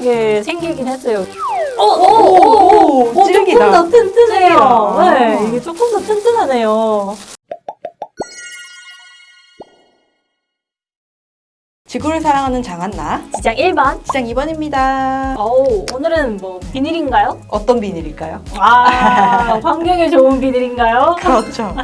튼튼하게 생기긴 했어요. 어, 오, 오, 오, 오, 찌르기다. 조금 더 튼튼해요. 네, 이게 조금 더 튼튼하네요. 지구를 사랑하는 장한나 시장 1번. 시장 2번입니다. 어우, 오늘은 뭐 비닐인가요? 어떤 비닐일까요? 아, 환경에 좋은 비닐인가요? 그렇죠.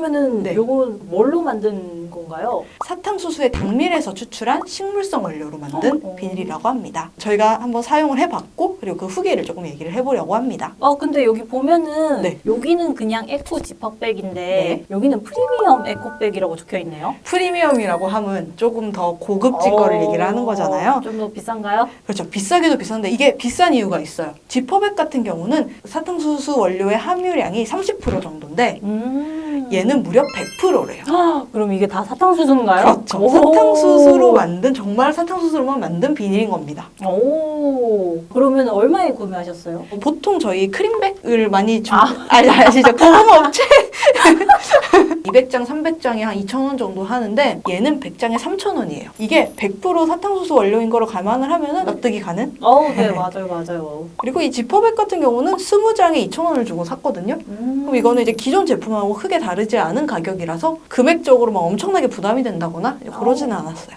그러면은 네. 요건 뭘로 만든 건가요? 사탕수수의 당밀에서 추출한 식물성 원료로 만든 어. 비닐이라고 합니다. 저희가 한번 사용을 해봤고 그리고 그 후기를 조금 얘기를 해보려고 합니다. 어 근데 여기 보면은 네. 여기는 그냥 에코 지퍼백인데 네. 여기는 프리미엄 에코백이라고 적혀 있네요. 프리미엄이라고 하면 조금 더 고급진 거를 얘기를 하는 거잖아요. 좀 더 비싼가요? 그렇죠. 비싸기도 비싼데 이게 비싼 이유가 있어요. 지퍼백 같은 경우는 사탕수수 원료의 함유량이 30% 정도인데 음. 얘는 무려 100%래요. 그럼 이게 다 사탕수수인가요? 그렇죠. 오. 사탕수수로 만든 정말 사탕수수로만 만든 비닐인 겁니다. 오. 그러면 얼마에 구매하셨어요? 보통 저희 크림백을 많이 좀 아. 아. 니 아시죠? 고구마업체 200장, 300장에 한 2,000원 정도 하는데 얘는 100장에 3,000원이에요. 이게 100% 사탕수수 원료인 거로 감안을 하면 은 납득이 가는? 어, 네, 맞아요, 맞아요. 그리고 이 지퍼백 같은 경우는 20장에 2,000원을 주고 샀거든요. 음. 그럼 이거는 이제 기존 제품하고 크게 다르지 않은 가격이라서 금액적으로 막 엄청나게 부담이 된다거나 그러지는 않았어요.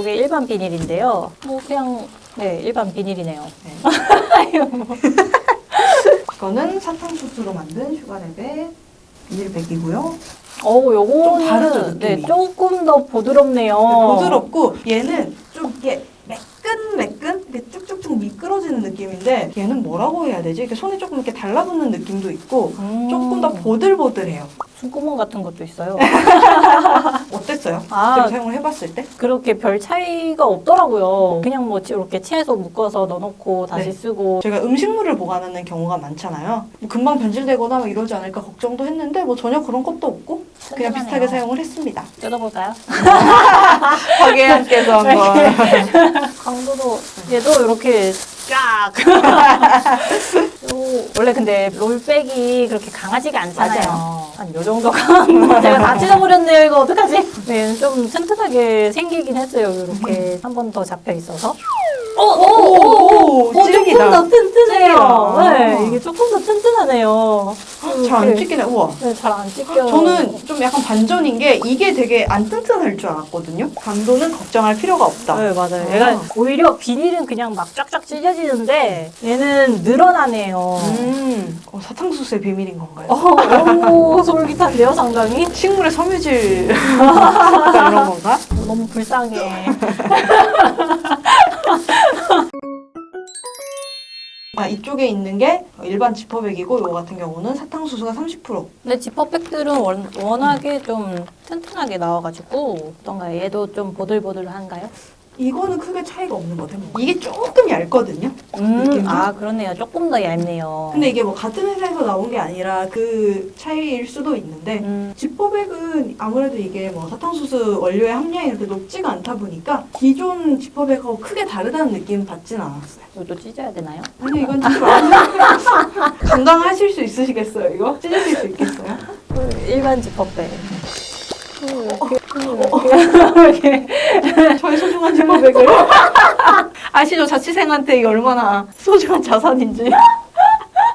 이게 일반 비닐인데요. 뭐 그냥 네 일반 비닐이네요. 이거는 사탕수수로 만든 슈가랩의 비닐백이고요. 어, 요거는 좀 다르죠, 네? 조금 더 부드럽네요. 부드럽고 얘는 좀 이렇게 매끈매끈 이렇게 쭉쭉쭉 미끄러지는 느낌인데 얘는 뭐라고 해야 되지? 이렇게 손에 조금 이렇게 달라붙는 느낌도 있고 음, 조금 더 보들보들해요. 숨구멍 같은 것도 있어요. 어땠어요? 아. 사용을 해봤을 때? 그렇게 별 차이가 없더라고요. 그냥 뭐 이렇게 채소 묶어서 넣어놓고 다시 네. 쓰고 제가 음식물을 보관하는 경우가 많잖아요. 뭐 금방 변질되거나 막 이러지 않을까 걱정도 했는데 뭐 전혀 그런 것도 없고 그냥 튼튼하네요. 비슷하게 사용을 했습니다. 뜯어볼까요? 박예한께서 한번 강도도 얘도 이렇게 쫙. 요, 원래 근데 롤백이 그렇게 강하지가 않잖아요. 한 요 정도 강한 거 제가 다 찢어버렸네요. 이거 어떡하지? 네, 좀 튼튼하게 생기긴 했어요. 이렇게 한 번 더 잡혀 있어서. 오, 오, 오, 오, 오, 조금. 더 튼튼해요. 네, 이게 조금 더 튼튼하네요. 잘안 이렇게, 찢기네. 우와. 네, 잘안 찢겨요. 저는 좀 약간 반전인 게 이게 되게 안 튼튼할 줄 알았거든요. 강도는 걱정할 필요가 없다. 네, 맞아요. 아. 얘가 오히려 비닐은 그냥 막 쫙쫙 찢어지는데 얘는 늘어나네요. 음, 어, 사탕수수의 비밀인 건가요? 어, 너무 솔깃한데요, 상당히? 식물의 섬유질 이런 건가? 너무 불쌍해. 아, 이쪽에 있는 게 일반 지퍼백이고 이거 같은 경우는 사탕수수가 30%. 근데 지퍼백들은 원, 워낙에 좀 튼튼하게 나와가지고 어떤가요? 얘도 좀 보들보들한가요? 이거는 크게 차이가 없는 것 같아요. 이게 조금 얇거든요. 느낌도? 아 그렇네요. 조금 더 얇네요. 근데 이게 뭐 같은 회사에서 나온 게 아니라 그 차이일 수도 있는데 음, 지퍼백은 아무래도 이게 뭐 사탕수수 원료의 함량이 이렇게 높지가 않다 보니까 기존 지퍼백하고 크게 다르다는 느낌 받진 않았어요. 이것도 찢어야 되나요? 아니 이건 좀 감당하실 수 있으시겠어요 이거? 찢으실 수 있겠어요? 일반 지퍼백. 저희 소중한 지퍼백을 아시죠? 자취생한테 이게 얼마나 소중한 자산인지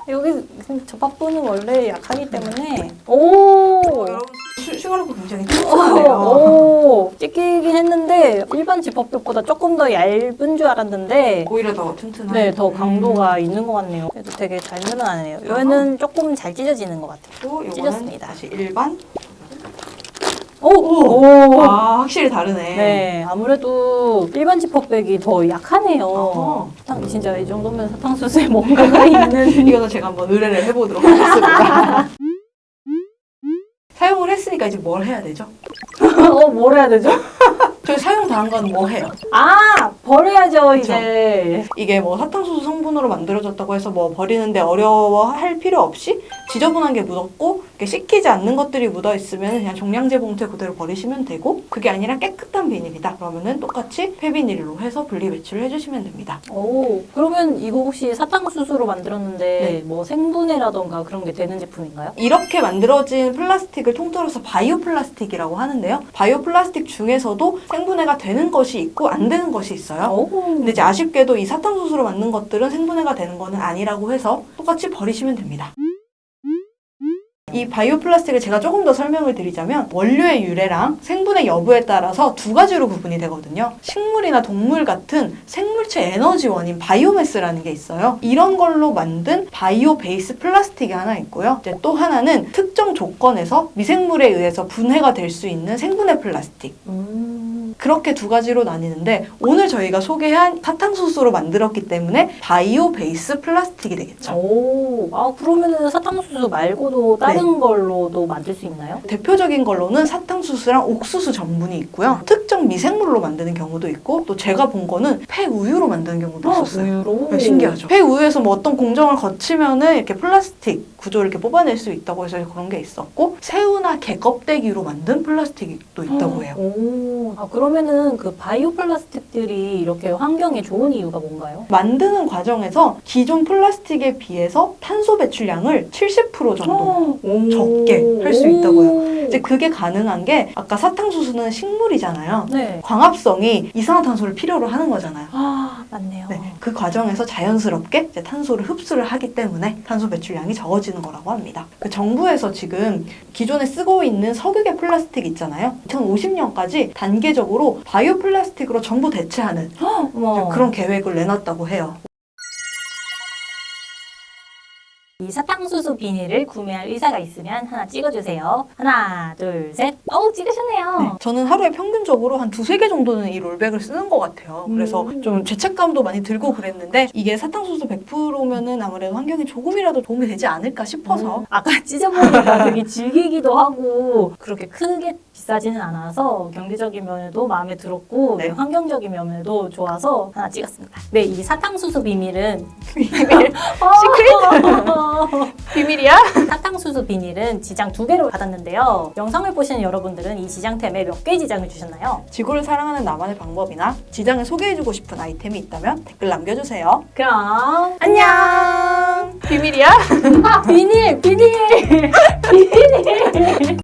여기 접합부는 원래 약하기 때문에 오 여러분 슈- 슈가로브 굉장히 튼튼하네요 오, 찢기긴 했는데 일반 지퍼백보다 조금 더 얇은 줄 알았는데 오히려 더 튼튼한 네, 더 강도가 있는 것 같네요. 그래도 되게 잘 늘어나네요. 얘는 조금 잘 찢어지는 것 같아요. 찢었습니다. 다시 일반 오! 오! 아 확실히 다르네 네, 아무래도 일반 지퍼백이 더 약하네요. 어허. 사탕, 진짜 이 정도면 사탕수수에 뭔가가 있는. 이거는 제가 한번 의뢰를 해보도록 하겠습니다 사용을 했으니까 이제 뭘 해야 되죠? 어, 뭘 해야 되죠? 그 사용 다한 건 뭐 해요? 아 버려야죠 이제. 이게 뭐 사탕수수 성분으로 만들어졌다고 해서 뭐 버리는데 어려워할 필요 없이 지저분한 게 묻었고 이렇게 씻기지 않는 것들이 묻어 있으면 그냥 종량제 봉투에 그대로 버리시면 되고 그게 아니라 깨끗한 비닐이다 그러면은 똑같이 폐비닐로 해서 분리 배출을 해주시면 됩니다. 오 그러면 이거 혹시 사탕수수로 만들었는데 네. 뭐 생분해라던가 그런 게 되는 제품인가요? 이렇게 만들어진 플라스틱을 통틀어서 바이오 플라스틱이라고 하는데요. 바이오 플라스틱 중에서도 생분해가 되는 것이 있고 안 되는 것이 있어요. 오. 근데 이제 아쉽게도 이 사탕수수로 만든 것들은 생분해가 되는 거는 아니라고 해서 똑같이 버리시면 됩니다. 이 바이오 플라스틱을 제가 조금 더 설명을 드리자면 원료의 유래랑 생분해 여부에 따라서 두 가지로 구분이 되거든요. 식물이나 동물 같은 생물체 에너지원인 바이오매스라는 게 있어요. 이런 걸로 만든 바이오 베이스 플라스틱이 하나 있고요. 이제 또 하나는 특정 조건에서 미생물에 의해서 분해가 될 수 있는 생분해 플라스틱. 음. 그렇게 두 가지로 나뉘는데 오늘 저희가 소개한 사탕수수로 만들었기 때문에 바이오 베이스 플라스틱이 되겠죠. 오. 아 그러면은 사탕수수 말고도 다른 걸로도 만들 수 있나요? 대표적인 걸로는 사탕수수랑 옥수수 전분이 있고요. 특정 미생물로 만드는 경우도 있고 또 제가 본 거는 폐우유로 만드는 경우도 있었어요. 우유로. 네, 신기하죠. 폐우유에서 뭐 어떤 공정을 거치면은 이렇게 플라스틱 구조를 이렇게 뽑아낼 수 있다고 해서 그런 게 있었고 새우나 개 껍데기로 만든 플라스틱도 있다고 해요. 오. 아 그러면은 그 바이오 플라스틱들이 이렇게 환경에 좋은 이유가 뭔가요? 만드는 과정에서 기존 플라스틱에 비해서 탄소 배출량을 70% 정도 오. 적게 할 수 있다고요. 오. 이제 그게 가능한 게 아까 사탕수수는 식물이잖아요. 네. 광합성이 이산화탄소를 필요로 하는 거잖아요. 아 맞네요. 네, 그 과정에서 자연스럽게 탄소를 흡수를 하기 때문에 탄소 배출량이 적어지는 거라고 합니다. 그 정부에서 지금 기존에 쓰고 있는 석유계 플라스틱 있잖아요. 2050년까지 단계적으로 바이오 플라스틱으로 전부 대체하는. 그런 계획을 내놨다고 해요. 이 사탕수수 비닐을 구매할 의사가 있으면 하나 찍어주세요. 하나, 둘, 셋. 어우, 찍으셨네요. 네, 저는 하루에 평균적으로 한 두세 개 정도는 이 롤백을 쓰는 것 같아요. 그래서 음. 좀 죄책감도 많이 들고 그랬는데 이게 사탕수수 100%면은 아무래도 환경에 조금이라도 도움이 되지 않을까 싶어서 음, 아까 찢어보니까 되게 질기기도 하고 그렇게 크게 비싸지는 않아서 경제적인 면에도 마음에 들었고 네. 네, 환경적인 면에도 좋아서 하나 찍었습니다. 네, 이 사탕수수 비닐은 비밀 시크릿 비밀이야? 사탕수수 비닐은 지장 두 개를 받았는데요. 영상을 보시는 여러분들은 이 지장템에 몇 개의 지장을 주셨나요? 지구를 사랑하는 나만의 방법이나 지장을 소개해주고 싶은 아이템이 있다면 댓글 남겨주세요. 그럼 안녕. 비밀이야? 아 비닐 비닐 비닐